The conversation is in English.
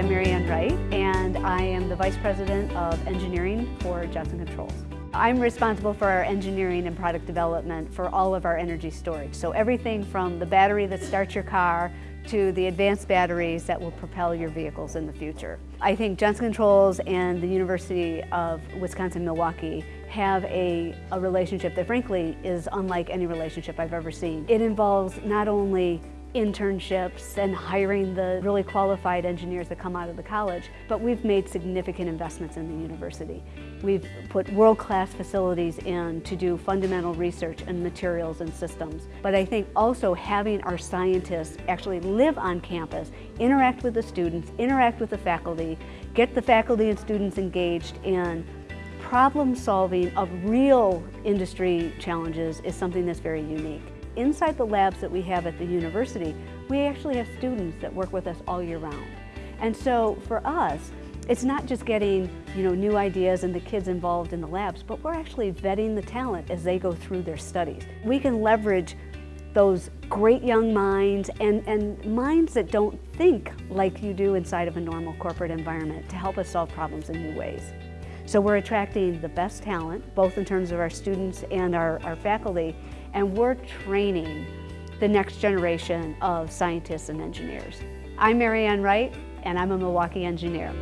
I'm Marianne Wright, and I am the Vice President of Engineering for Johnson Controls. I'm responsible for our engineering and product development for all of our energy storage. So everything from the battery that starts your car to the advanced batteries that will propel your vehicles in the future. I think Johnson Controls and the University of Wisconsin-Milwaukee have a, a relationship that frankly is unlike any relationship I've ever seen. It involves not only internships and hiring the really qualified engineers that come out of the college, but we've made significant investments in the university. We've put world-class facilities in to do fundamental research in materials and systems. But I think also having our scientists actually live on campus, interact with the students, interact with the faculty, get the faculty and students engaged in problem solving of real industry challenges is something that's very unique. Inside the labs that we have at the university, we actually have students that work with us all year round. And so for us, it's not just getting you know, new ideas and the kids involved in the labs, but we're actually vetting the talent as they go through their studies. We can leverage those great young minds and, and minds that don't think like you do inside of a normal corporate environment to help us solve problems in new ways. So we're attracting the best talent, both in terms of our students and our, our faculty, and we're training the next generation of scientists and engineers. I'm Marianne Wright, and I'm a Milwaukee engineer.